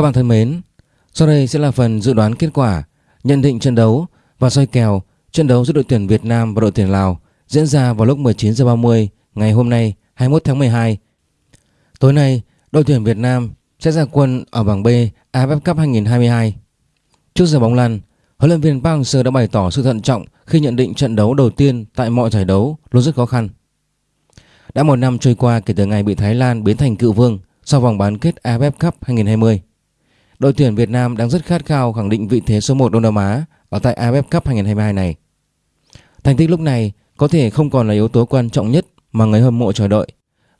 Các bạn thân mến, sau đây sẽ là phần dự đoán kết quả, nhận định trận đấu và soi kèo trận đấu giữa đội tuyển Việt Nam và đội tuyển Lào diễn ra vào lúc 19 h 30 ngày hôm nay 21 tháng 12. Tối nay, đội tuyển Việt Nam sẽ ra quân ở bảng B AFF Cup 2022. Trước giờ bóng lăn, huấn luyện viên Park Hang-seo đã bày tỏ sự thận trọng khi nhận định trận đấu đầu tiên tại mọi giải đấu luôn rất khó khăn. Đã một năm trôi qua kể từ ngày bị Thái Lan biến thành cựu vương sau vòng bán kết AFF Cup 2020. Đội tuyển Việt Nam đang rất khát khao khẳng định vị thế số 1 Đông Nam Á ở tại AFF Cup 2022 này. Thành tích lúc này có thể không còn là yếu tố quan trọng nhất mà người hâm mộ chờ đợi,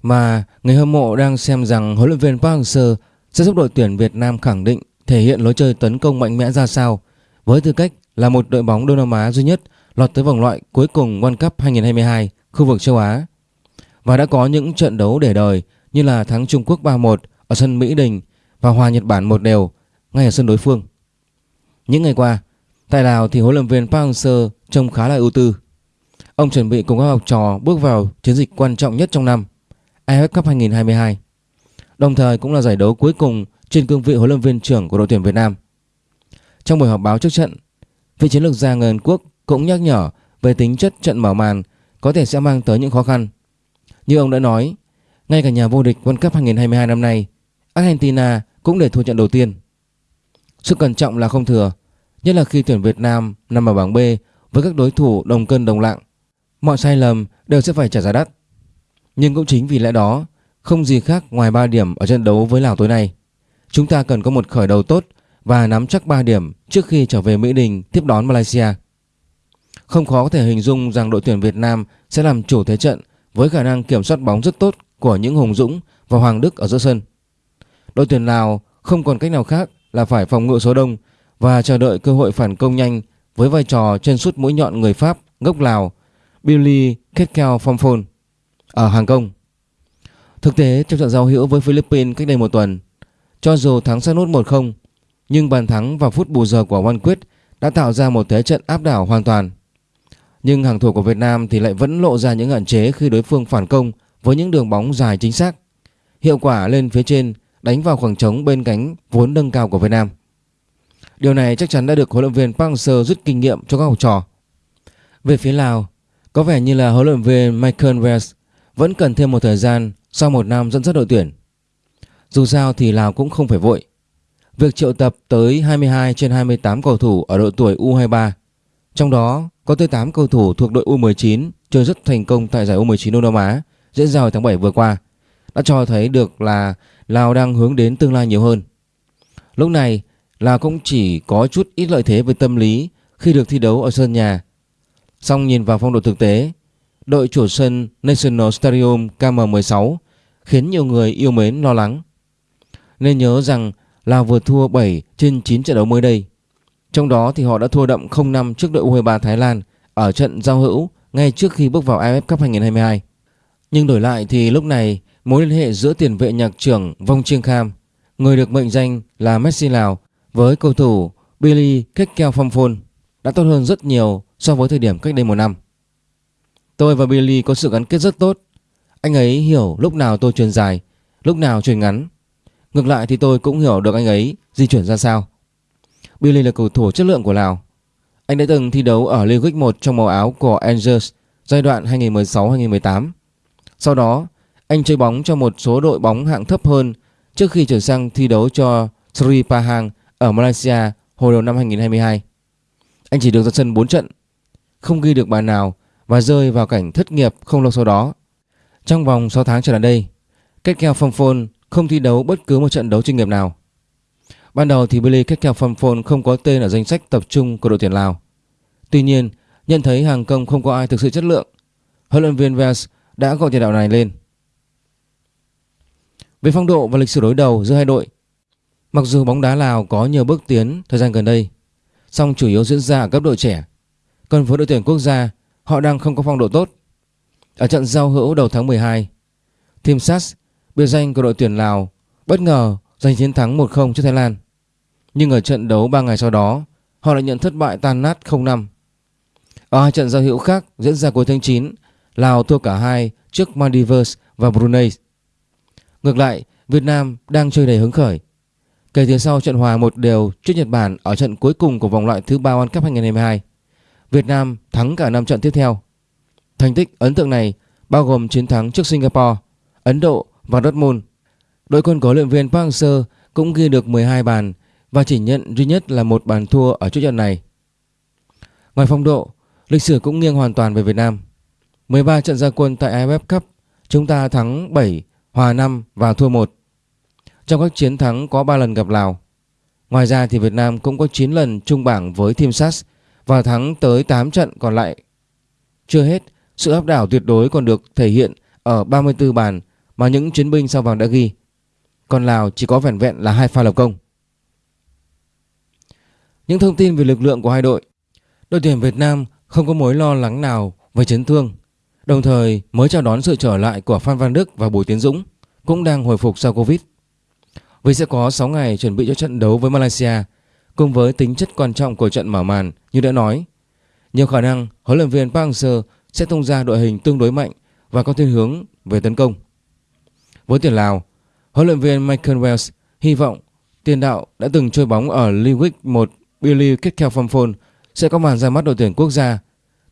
mà người hâm mộ đang xem rằng huấn luyện viên Park Hang-seo sẽ giúp đội tuyển Việt Nam khẳng định thể hiện lối chơi tấn công mạnh mẽ ra sao với tư cách là một đội bóng Đông Nam Á duy nhất lọt tới vòng loại cuối cùng World Cup 2022 khu vực châu Á và đã có những trận đấu để đời như là thắng Trung Quốc 3-1 ở sân Mỹ Đình và hòa Nhật Bản một đều ngay ở sân đối phương. Những ngày qua, tại Lào thì huấn luyện viên Park Hang-seo trông khá là ưu tư. Ông chuẩn bị cùng các học trò bước vào chiến dịch quan trọng nhất trong năm, AFF Cup 2022. Đồng thời cũng là giải đấu cuối cùng trên cương vị huấn luyện viên trưởng của đội tuyển Việt Nam. Trong buổi họp báo trước trận, vị chiến lược gia người Hàn Quốc cũng nhắc nhở về tính chất trận mở màn có thể sẽ mang tới những khó khăn. Như ông đã nói, ngay cả nhà vô địch World Cup 2022 năm nay, Argentina cũng để thua trận đầu tiên. Sự cẩn trọng là không thừa, nhất là khi tuyển Việt Nam nằm ở bảng B với các đối thủ đồng cân đồng lạng. Mọi sai lầm đều sẽ phải trả giá đắt. Nhưng cũng chính vì lẽ đó, không gì khác ngoài 3 điểm ở trận đấu với Lào tối nay. Chúng ta cần có một khởi đầu tốt và nắm chắc 3 điểm trước khi trở về Mỹ Đình tiếp đón Malaysia. Không khó có thể hình dung rằng đội tuyển Việt Nam sẽ làm chủ thế trận với khả năng kiểm soát bóng rất tốt của những Hùng Dũng và Hoàng Đức ở giữa sân. Đội tuyển Lào không còn cách nào khác là phải phòng ngự số đông và chờ đợi cơ hội phản công nhanh với vai trò chân sút mũi nhọn người Pháp gốc Lào Billy Ketkel Phomphon ở hàng công. Thực tế trong trận giao hữu với Philippines cách đây một tuần, cho dù thắng sát nút 1-0, nhưng bàn thắng vào phút bù giờ của Văn Quyết đã tạo ra một thế trận áp đảo hoàn toàn. Nhưng hàng thủ của Việt Nam thì lại vẫn lộ ra những hạn chế khi đối phương phản công với những đường bóng dài chính xác. Hiệu quả lên phía trên đánh vào khoảng trống bên cánh vốn nâng cao của Việt Nam. Điều này chắc chắn đã được huấn luyện viên Park Hang-seo rút kinh nghiệm cho các học trò. Về phía Lào, có vẻ như là huấn luyện viên Michael Wells vẫn cần thêm một thời gian sau một năm dẫn dắt đội tuyển. Dù sao thì Lào cũng không phải vội. Việc triệu tập tới 22 trên 28 cầu thủ ở độ tuổi U23, trong đó có tới 8 cầu thủ thuộc đội U19 chơi rất thành công tại giải U19 Đông Nam Á diễn ra hồi tháng 7 vừa qua, đã cho thấy được là Lào đang hướng đến tương lai nhiều hơn. Lúc này, Lào cũng chỉ có chút ít lợi thế về tâm lý khi được thi đấu ở sân nhà. Song nhìn vào phong độ thực tế, đội chủ sân National Stadium KM16 khiến nhiều người yêu mến lo lắng. Nên nhớ rằng Lào vừa thua 7 trên 9 trận đấu mới đây. Trong đó thì họ đã thua đậm 0-5 trước đội U23 Thái Lan ở trận giao hữu ngay trước khi bước vào AFF Cup 2022. Nhưng đổi lại thì lúc này mối liên hệ giữa tiền vệ nhạc trưởng Vong Chiêng Kham, người được mệnh danh là Messi Lào với cầu thủ Billy Kekkel Phomphon đã tốt hơn rất nhiều so với thời điểm cách đây một năm. Tôi và Billy có sự gắn kết rất tốt. Anh ấy hiểu lúc nào tôi truyền dài, lúc nào truyền ngắn. Ngược lại thì tôi cũng hiểu được anh ấy di chuyển ra sao. Billy là cầu thủ chất lượng của Lào. Anh đã từng thi đấu ở League 1 trong màu áo của Angers giai đoạn 2016-2018. Sau đó, anh chơi bóng cho một số đội bóng hạng thấp hơn trước khi chuyển sang thi đấu cho Sri Pahang ở Malaysia hồi đầu năm 2022. Anh chỉ được ra sân 4 trận, không ghi được bàn nào và rơi vào cảnh thất nghiệp không lâu sau đó. Trong vòng 6 tháng trở lại đây, Ketkel Phomphon không thi đấu bất cứ một trận đấu chuyên nghiệp nào. Ban đầu thì Billy Ketkel Phomphon không có tên ở danh sách tập trung của đội tuyển Lào. Tuy nhiên, nhận thấy hàng công không có ai thực sự chất lượng, huấn luyện viên Vels đã gọi tiền đạo này lên. Về phong độ và lịch sử đối đầu giữa hai đội, mặc dù bóng đá Lào có nhiều bước tiến thời gian gần đây, song chủ yếu diễn ra ở cấp độ trẻ. Còn với đội tuyển quốc gia, họ đang không có phong độ tốt. Ở trận giao hữu đầu tháng 12, Team sats biệt danh của đội tuyển Lào, bất ngờ giành chiến thắng 1-0 trước Thái Lan. Nhưng ở trận đấu 3 ngày sau đó, họ lại nhận thất bại tan nát 0-5. Ở hai trận giao hữu khác diễn ra cuối tháng 9, Lào thua cả hai trước Maldives và Brunei. Ngược lại, Việt Nam đang chơi đầy hứng khởi. kể từ sau trận hòa một đều trước Nhật Bản ở trận cuối cùng của vòng loại thứ ba World Cup 2022. Việt Nam thắng cả 5 trận tiếp theo. Thành tích ấn tượng này bao gồm chiến thắng trước Singapore, Ấn Độ và Dortmund. Đội quân của huấn luyện viên Park Hang-seo cũng ghi được 12 bàn và chỉ nhận duy nhất là một bàn thua ở trước trận này. Ngoài phong độ, lịch sử cũng nghiêng hoàn toàn về Việt Nam. 13 trận gia quân tại AFF Cup, chúng ta thắng 7, hòa 5 và thua 1. Trong các chiến thắng có 3 lần gặp Lào. Ngoài ra thì Việt Nam cũng có 9 lần chung bảng với Team SAS và thắng tới 8 trận còn lại. Chưa hết, sự áp đảo tuyệt đối còn được thể hiện ở 34 bàn mà những chiến binh sao vàng đã ghi. Còn Lào chỉ có vẻn vẹn là hai pha lập công. Những thông tin về lực lượng của hai đội. Đội tuyển Việt Nam không có mối lo lắng nào về chấn thương. Đồng thời mới chào đón sự trở lại của Phan Văn Đức và Bùi Tiến Dũng cũng đang hồi phục sau Covid. Vì sẽ có 6 ngày chuẩn bị cho trận đấu với Malaysia cùng với tính chất quan trọng của trận mở màn như đã nói. Nhiều khả năng huấn luyện viên Park Hang-seo sẽ tung ra đội hình tương đối mạnh và có thiên hướng về tấn công. Với tuyển Lào, huấn luyện viên Michael Wells hy vọng tiền đạo đã từng chơi bóng ở League 1 Billy Ketkelphomphone sẽ có màn ra mắt đội tuyển quốc gia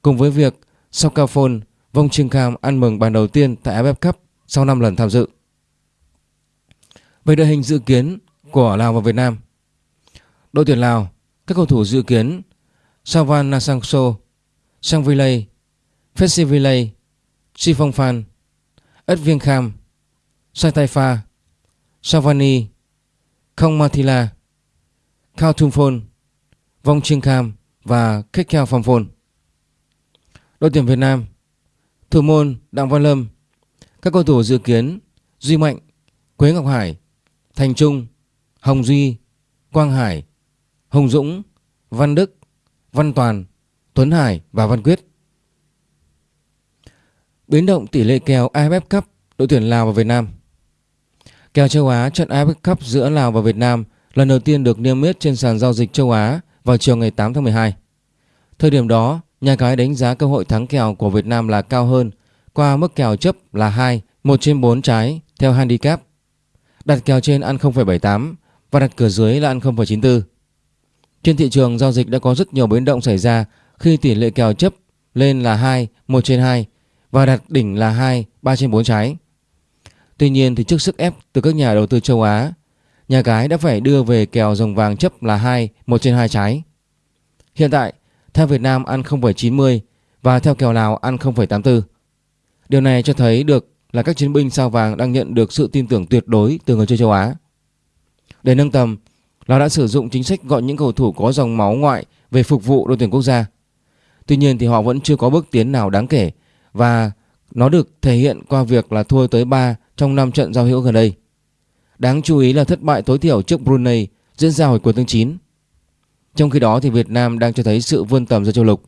cùng với việc Sokaphone Vong Trinh Kham ăn mừng bàn đầu tiên tại AFF Cup sau 5 lần tham dự. Về đội hình dự kiến của Lào và Việt Nam Đội tuyển Lào, các cầu thủ dự kiến Savan Nasangso, Sang Villay, Festivalay, Si Phong Phan, Ất Viên Kham, Sai Tai Pha, Savani, Không Mathila, Khao Thung Phôn, Vong Trinh Kham và Kekeo Phong Phôn. Đội tuyển Việt Nam Thủ môn Đặng Văn Lâm Các cầu thủ dự kiến Duy Mạnh, Quế Ngọc Hải, Thành Trung, Hồng Duy, Quang Hải, Hồng Dũng, Văn Đức, Văn Toàn, Tuấn Hải và Văn Quyết. Biến động tỷ lệ kèo AFF Cup đội tuyển Lào và Việt Nam. Kèo châu Á trận AFF Cup giữa Lào và Việt Nam lần đầu tiên được niêm yết trên sàn giao dịch châu Á vào chiều ngày 8 tháng 12. Thời điểm đó, nhà cái đánh giá cơ hội thắng kèo của Việt Nam là cao hơn qua mức kèo chấp là 2, 1 trên 4 trái theo handicap. Đặt kèo trên ăn 0,78 và đặt cửa dưới là ăn 0,94. Trên thị trường giao dịch đã có rất nhiều biến động xảy ra khi tỷ lệ kèo chấp lên là 2, 1 trên 2 và đặt đỉnh là 2, 3 trên 4 trái. Tuy nhiên thì trước sức ép từ các nhà đầu tư châu Á, nhà cái đã phải đưa về kèo rồng vàng chấp là 2, 1 trên 2 trái. Hiện tại, theo Việt Nam ăn 0,90 và theo kèo Lào ăn 0,84. Điều này cho thấy được là các chiến binh sao vàng đang nhận được sự tin tưởng tuyệt đối từ người chơi châu Á. Để nâng tầm, Lào đã sử dụng chính sách gọi những cầu thủ có dòng máu ngoại về phục vụ đội tuyển quốc gia. Tuy nhiên thì họ vẫn chưa có bước tiến nào đáng kể và nó được thể hiện qua việc là thua tới 3 trong 5 trận giao hữu gần đây. Đáng chú ý là thất bại tối thiểu trước Brunei diễn ra hồi cuối tháng 9. Trong khi đó thì Việt Nam đang cho thấy sự vươn tầm ra châu lục.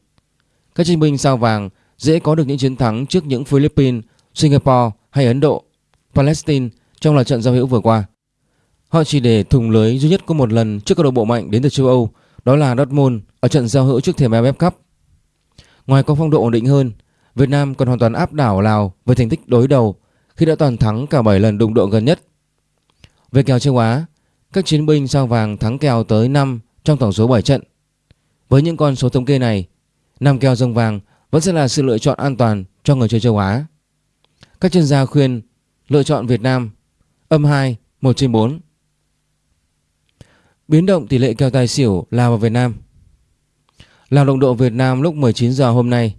Các chiến binh sao vàng dễ có được những chiến thắng trước những Philippines, Singapore hay Ấn Độ, Palestine trong loạt trận giao hữu vừa qua. Họ chỉ để thủng lưới duy nhất có một lần trước các đội bộ mạnh đến từ châu Âu, đó là Dortmund ở trận giao hữu trước thềm AFF Cup. Ngoài có phong độ ổn định hơn, Việt Nam còn hoàn toàn áp đảo Lào với thành tích đối đầu khi đã toàn thắng cả 7 lần đụng độ gần nhất. Về kèo châu Á, các chiến binh sao vàng thắng kèo tới 5 trong tổng số 7 trận. Với những con số thống kê này, năm kèo rồng vàng vẫn sẽ là sự lựa chọn an toàn cho người chơi châu Á. Các chuyên gia khuyên lựa chọn Việt Nam âm 2 1 trên 4. Biến động tỷ lệ kèo tài xỉu Lào và Việt Nam. Lào đồng độ Việt Nam lúc 19 giờ hôm nay.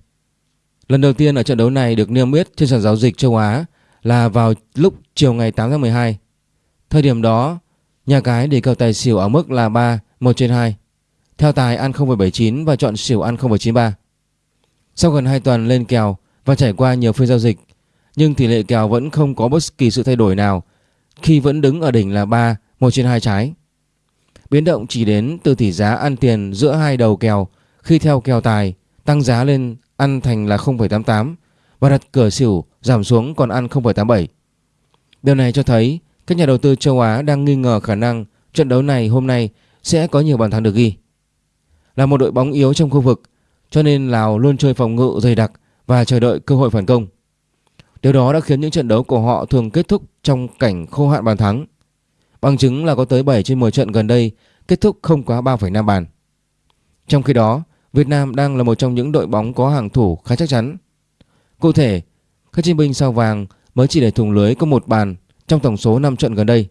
Lần đầu tiên ở trận đấu này được niêm yết trên sàn giao dịch châu Á là vào lúc chiều ngày 8 tháng 12. Thời điểm đó, nhà cái để kèo tài xỉu ở mức là 3 1 trên 2. Theo tài ăn 0,79 và chọn xỉu ăn 0,93. Sau gần 2 tuần lên kèo và trải qua nhiều phiên giao dịch, nhưng tỷ lệ kèo vẫn không có bất kỳ sự thay đổi nào khi vẫn đứng ở đỉnh là 3 1 trên 2 trái. Biến động chỉ đến từ tỷ giá ăn tiền giữa hai đầu kèo khi theo kèo tài tăng giá lên ăn thành là 0,88 và đặt cửa xỉu giảm xuống còn ăn 0,87. Điều này cho thấy các nhà đầu tư châu Á đang nghi ngờ khả năng trận đấu này hôm nay sẽ có nhiều bàn thắng được ghi. Là một đội bóng yếu trong khu vực cho nên Lào luôn chơi phòng ngự dày đặc và chờ đợi cơ hội phản công. Điều đó đã khiến những trận đấu của họ thường kết thúc trong cảnh khô hạn bàn thắng. Bằng chứng là có tới 7 trên 10 trận gần đây kết thúc không quá 3,5 bàn. Trong khi đó, Việt Nam đang là một trong những đội bóng có hàng thủ khá chắc chắn. Cụ thể, các chiến binh sao vàng mới chỉ để thủng lưới có một bàn trong tổng số 5 trận gần đây.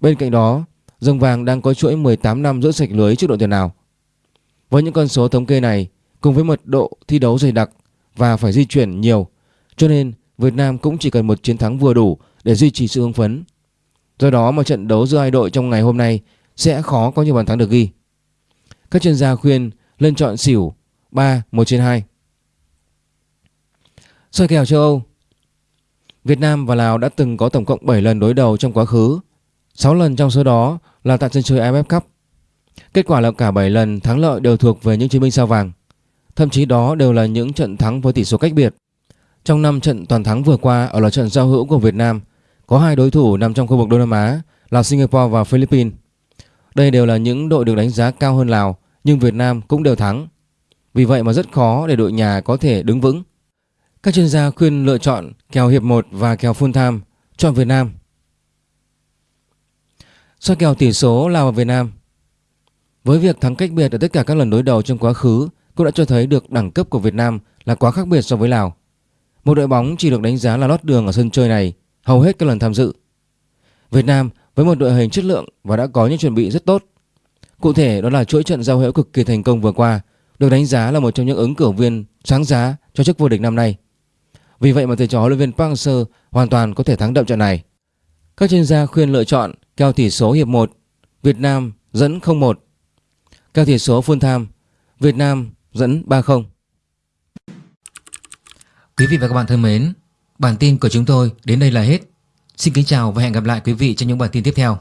Bên cạnh đó, rồng vàng đang có chuỗi 18 năm giữ sạch lưới trước đội tuyển nào. Với những con số thống kê này, cùng với mật độ thi đấu dày đặc và phải di chuyển nhiều, cho nên Việt Nam cũng chỉ cần một chiến thắng vừa đủ để duy trì sự hưng phấn. Do đó mà trận đấu giữa hai đội trong ngày hôm nay sẽ khó có nhiều bàn thắng được ghi. Các chuyên gia khuyên lên chọn xỉu 3 1 trên 2. Soi kèo châu Âu Việt Nam và Lào đã từng có tổng cộng 7 lần đối đầu trong quá khứ 6 lần trong số đó là tại sân chơi AFF Cup. Kết quả là cả 7 lần thắng lợi đều thuộc về những chiến binh sao vàng. Thậm chí đó đều là những trận thắng với tỷ số cách biệt. Trong 5 trận toàn thắng vừa qua ở là trận giao hữu của Việt Nam, Có hai đối thủ nằm trong khu vực Đông Nam Á là Singapore và Philippines. Đây đều là những đội được đánh giá cao hơn Lào, nhưng Việt Nam cũng đều thắng. Vì vậy mà rất khó để đội nhà có thể đứng vững. Các chuyên gia khuyên lựa chọn kèo hiệp 1 và kèo full time chọn Việt Nam. Soi kèo tỷ số Lào và Việt Nam Với việc thắng cách biệt ở tất cả các lần đối đầu trong quá khứ, cũng đã cho thấy được đẳng cấp của Việt Nam là quá khác biệt so với Lào. Một đội bóng chỉ được đánh giá là lót đường ở sân chơi này, hầu hết các lần tham dự. Việt Nam với một đội hình chất lượng và đã có những chuẩn bị rất tốt. Cụ thể, đó là chuỗi trận giao hữu cực kỳ thành công vừa qua, được đánh giá là một trong những ứng cử viên sáng giá cho chức vô địch năm nay. Vì vậy mà thầy trò huấn luyện viên Park Hang-seo hoàn toàn có thể thắng đậm trận này. Các chuyên gia khuyên lựa chọn kèo tỷ số hiệp 1 Việt Nam dẫn 0-1. Kèo tỷ số full time Việt Nam dẫn 3-0. Quý vị và các bạn thân mến, bản tin của chúng tôi đến đây là hết. Xin kính chào và hẹn gặp lại quý vị trong những bản tin tiếp theo.